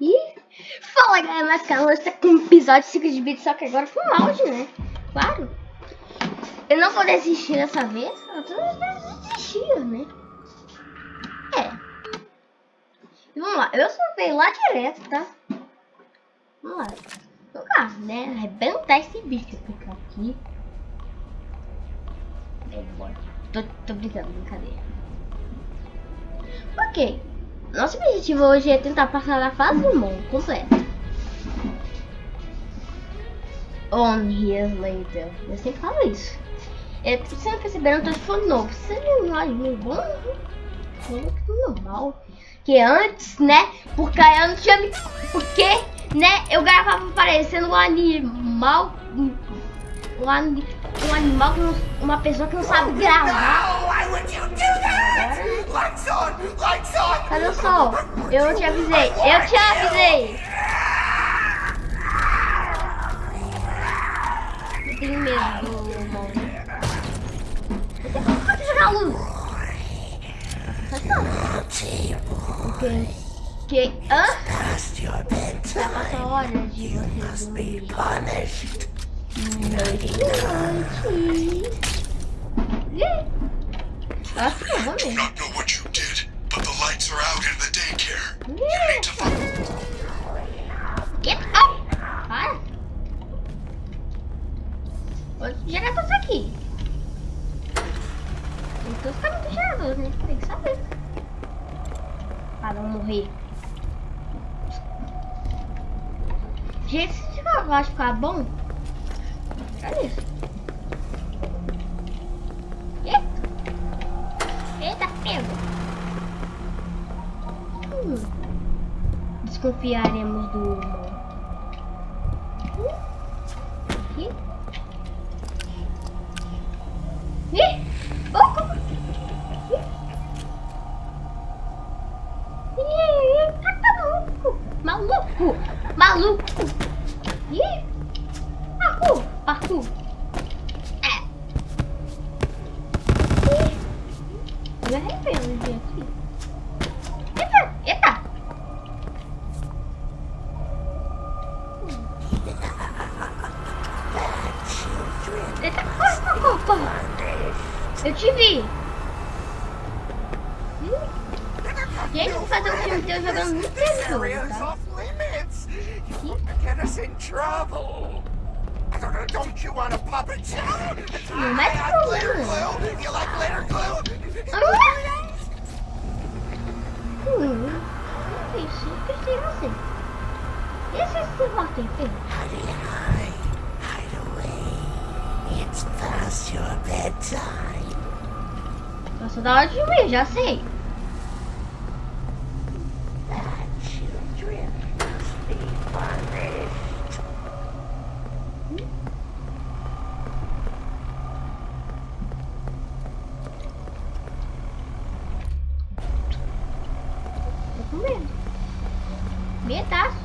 Ih, fala galera, mas calma, está com um episódio 5 de vídeo, só que agora com áudio, né? Claro. Eu não vou desistir dessa vez, eu tô desistindo, né? É. E vamos lá, eu salvei lá direto, tá? Vamos lá. Jogar, né? Arrebentar esse bicho. Ficar aqui. Tô, tô brincando, brincadeira. Ok. Nosso objetivo hoje é tentar passar a fase do mundo completa. On years later. Eu sempre falo isso. É, você não perceberam, eu tô falando novo. Você não é um bom? Normal. Que antes, né? Porque eu não tinha. Porque, né? Eu gravava parecendo um animal. Um, um animal que não, uma pessoa que não sabe gravar. Cadê o sol? Eu te avisei. Eu te avisei. Eu tenho medo do irmão. Pode jogar luz. Ok. Que? Hã? Já passou a hora de você dormir. Acho que eu vou do mesmo. not know what you did, but the lights are out in the daycare. You need to find. Get up! Para! Outros geradores aqui. Tem que ficar muito geradores, né? Tem que saber. Para não morrer. Gente, se esse negócio ficar bom. Olha isso. Eita! Pego! Hum. Desconfiaremos do humor. Aqui. Ih! Oh, como? Ih! Ih, tá maluco! Maluco! Maluco! Ih! Parkour! Parkour! É! Ih! Eu me arrependo de vir aqui. Eita! Eita! Eita! Corre, corre, corre, corre! Eu te vi! Hum? Gente, vou fazer um filme teu jogando muito area's tá? Don't- you want a puppet show? Não have glitter problema. Hum, pensei em você. E esse esse voto aí, Pedro? It's past your bedtime. Nossa, da hora de dormir, já sei. Children must be punished. Tô com medo. Medaço.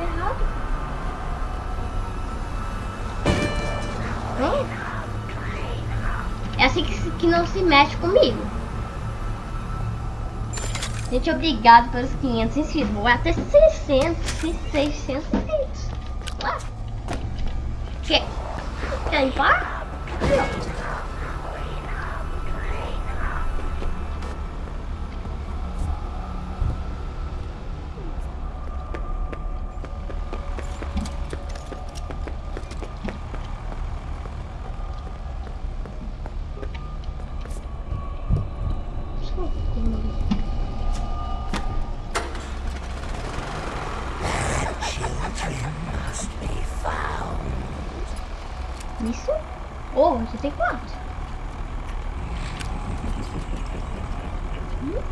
Errado. Hã? É assim que, se- que não se mexe comigo. Gente, obrigado pelos 500 inscritos. Vou até 600, 600 inscritos. Lá. Quer? Quer limpar? Children must be found. Isso? Oh, você tem quanto? Hum?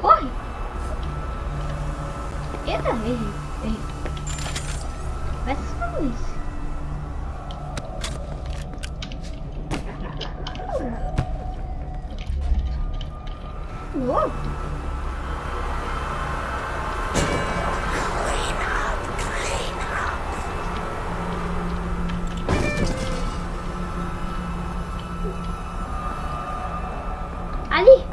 Corre! Eita, errei, errei. Vai se fazer isso. Uou. Ali.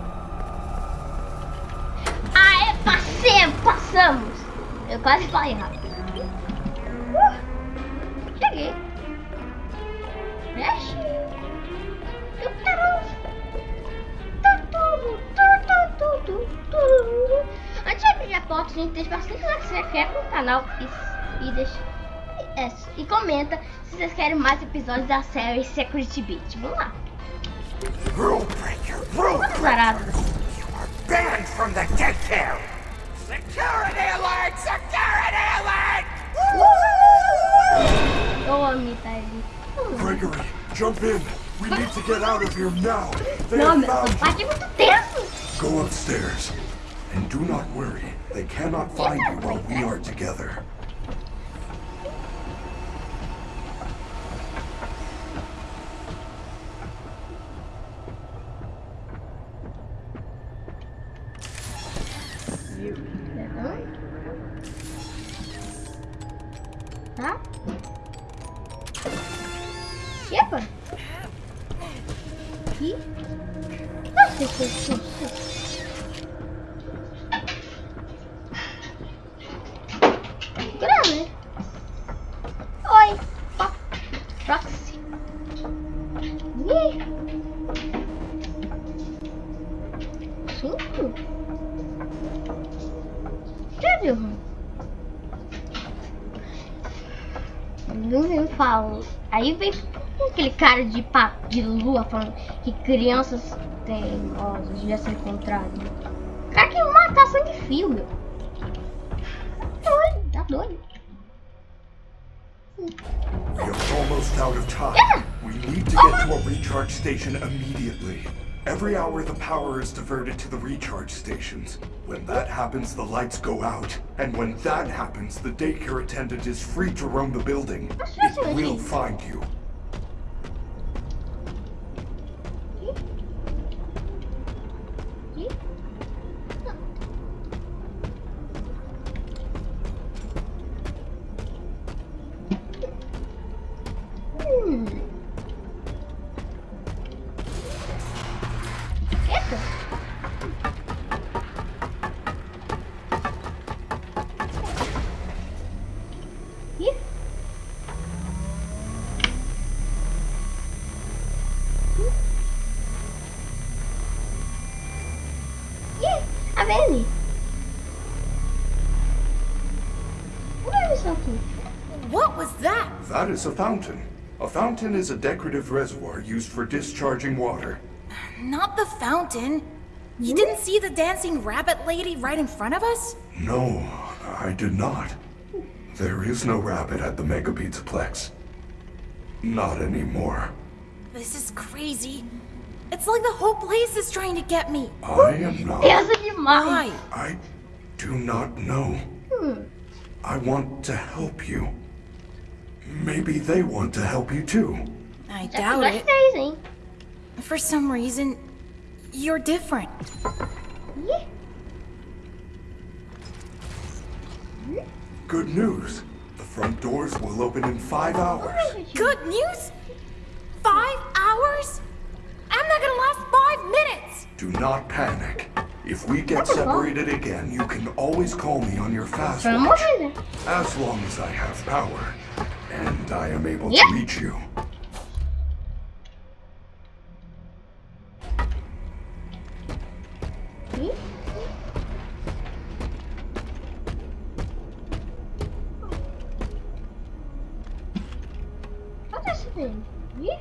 Aê, passemos, passamos. Eu quase falei rápido. Uh, cheguei. Mexe. Eu quero. Antes de abrir a porta, gente deixa bastante like, se inscreve no canal e, e deixa. é, e comenta se vocês querem mais episódios da série Security Beat. Vamos lá. Rule breaker, rule breaker! Zarado. You are banned from the! Security alert! Security Eu amo tá ele. Gregory, jump in. We need to get out of here now. They have found é. Go upstairs. And do not worry. They cannot find you while we are together. Ih. Cinco? Cadê o Não vem falo. Aí vem aquele cara de, pa, de lua falando que crianças teimosas devia ser encontrado. Cara que matar sangue fio, meu. Tá doido, tá doido. Are almost out of time. We need to get to a recharge station immediately. Every hour the power is diverted to the recharge stations. When that happens, the lights go out. And when that happens, the daycare attendant is free to roam the building. It will find you. That? That is a fountain. A fountain is a decorative reservoir used for discharging water. Not the fountain. You didn't see the dancing rabbit lady right in front of us? No, I did not. There is no rabbit at the Mega Pizzaplex. Not anymore. This is crazy. It's like the whole place is trying to get me. I am not. Pensa demais. Why? I do not know. I want to help you. Maybe they want to help you too. I Já doubt que it. fez, hein? For some reason, you're different. Ih. Good news. The front doors will open in five hours. Good news? Five hours? I'm not gonna last five minutes! Do not panic. If we get separated again, you can always call me on your fast Pelo amor watch. As long as I have power. And I am able Yeah. to reach you. Ih. Olha esse dele. Ih.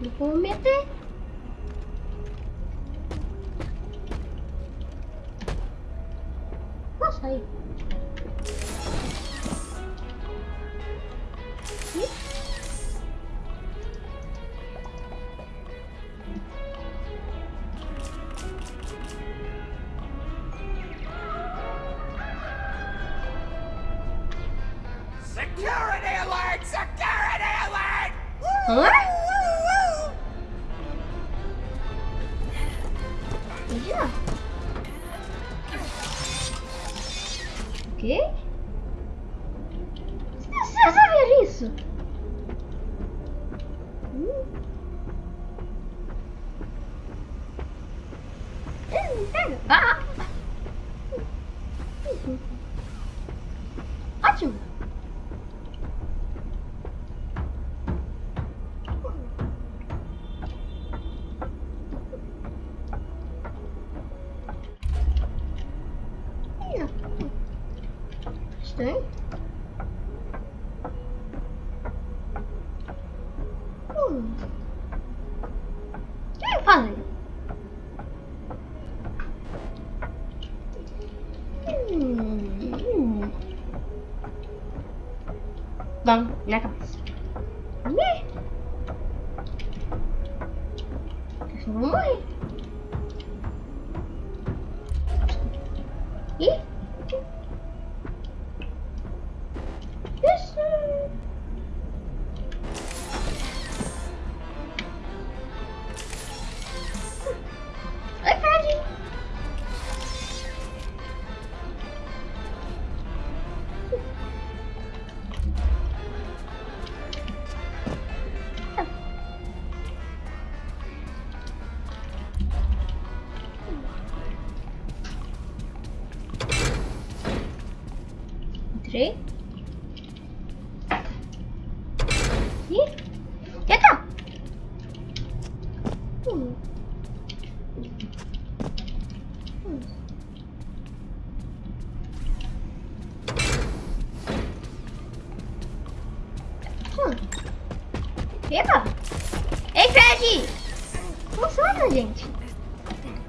Não vou meter. Security alert! Security alert! Huh? Yeah. okay da minha cabeça.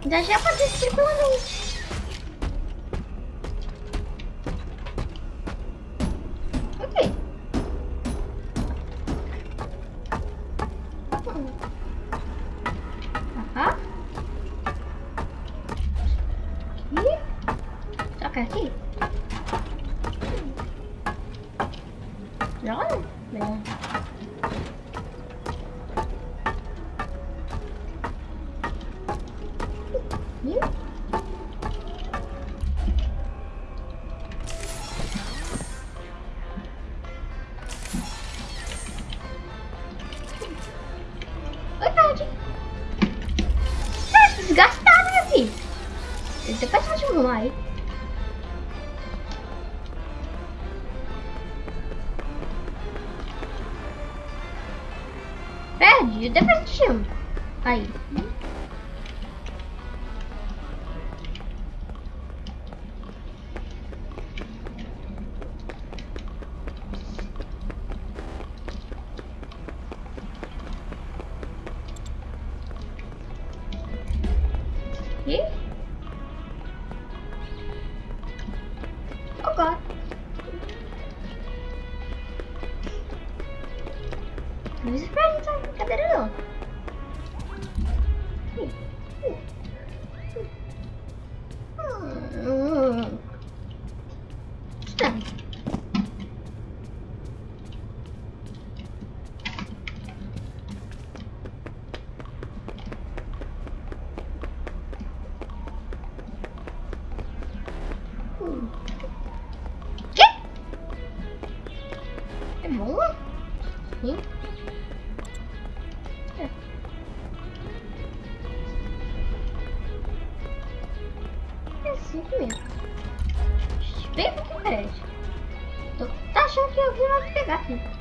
Já já ser tranquilamente. light. Bad, you defection. Bye. No se the cabrero. 5. Bem pouquinho crédito. Tô, tá achando que eu vai pegar aqui.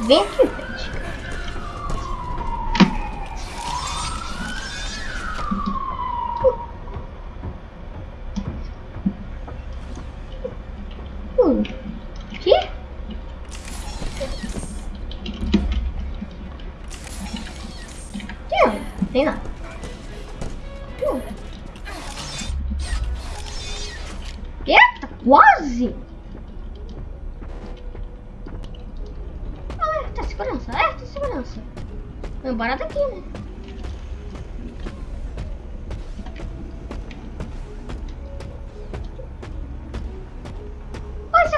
Vem aqui.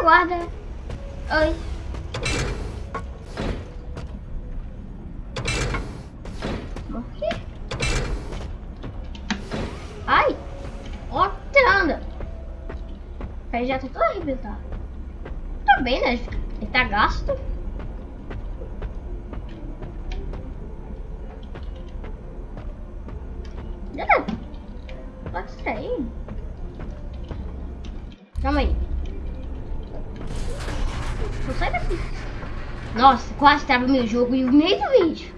Guarda. Oi. Morri. Ai. Ó, tirando. Aí já tá todo arrebentado. Tá bem, né? Ele tá gasto. Nossa, quase tava meu jogo e o meio do vídeo.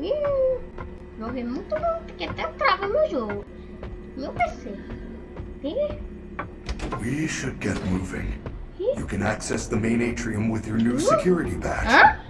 Ih, jogo é muito bom, porque até trava meu jogo. Meu PC. Ih, We should get moving. You can access the main atrium with your new security badge. Hã?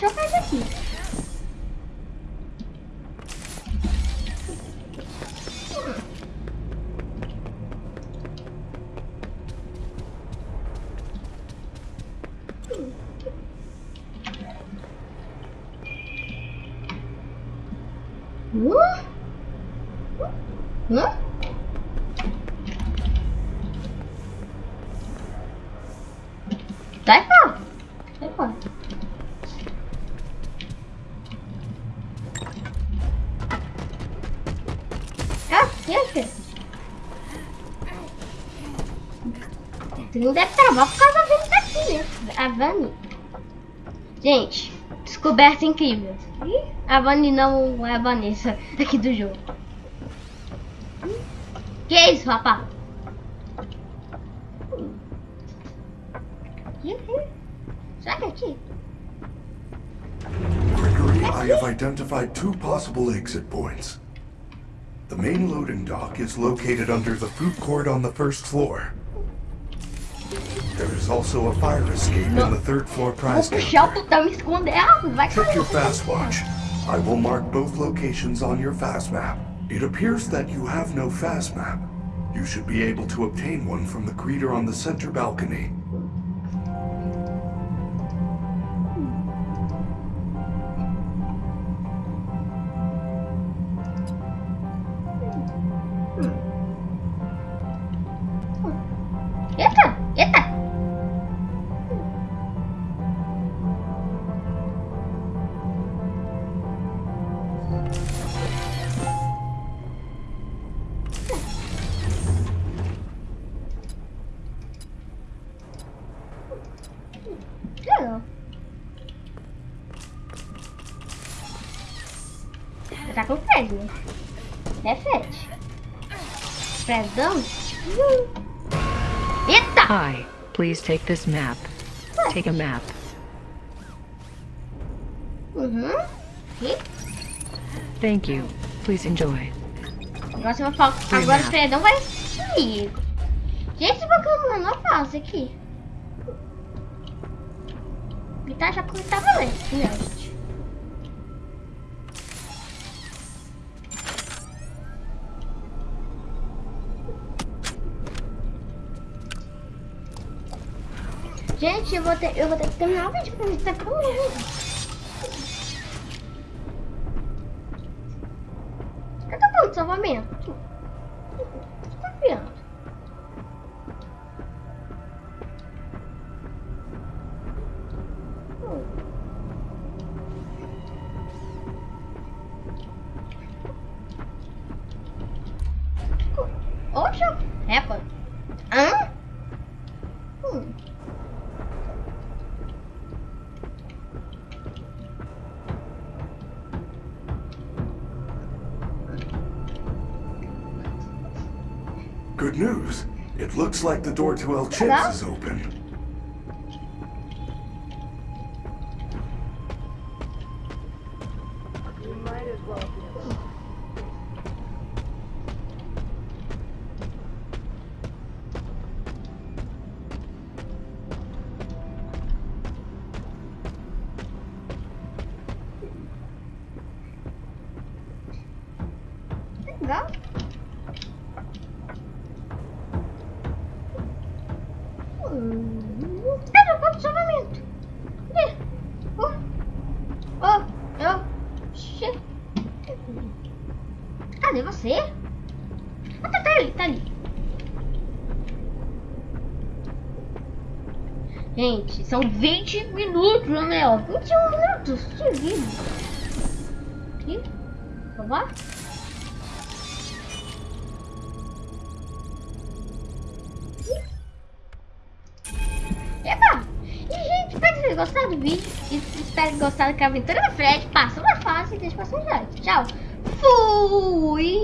Deixa eu fazer Tu não deve travar por causa da Vani daqui, né? A Vani. Gente, descoberta incrível. A Vani não é a Vanessa aqui do jogo. Que é isso, rapaz? Será que é aqui? I have identified two possible exit points. The main loading dock is located under the food court on the first floor. There is also a fire escape in the third floor Vou puxar o e esconder. Vai Check your fast watch. I will mark both locations on your fast map. It appears that you have no fast map. You should be able to obtain one from the greeter on the center balcony. Tá com Fred, né? É Fred. Fredão? Uhum. Eita! Hi, please take this map. Take a map. Uhum. E Thank you. Please enjoy. agora você vai falar. Agora o Fredão vai comigo. Gente, esse Pokémon não passa aqui. Ele tá já como tá valendo, gente? Eu vou ter, eu vou ter que terminar o vídeo mim tá comigo. Cadê o ponto salvamento? Good news. It looks like the door to El Chips is open. Cadê você? Ah, tá, tá ali, tá ali. Gente, são 20 minutos, meu. 21 minutos de vídeo. Aqui. Vamos lá? Epa! E, gente, espero que vocês gostaram do vídeo. E espero que gostaram da aventura do Fred. Passa uma fase e deixa um like. Tchau. Fui!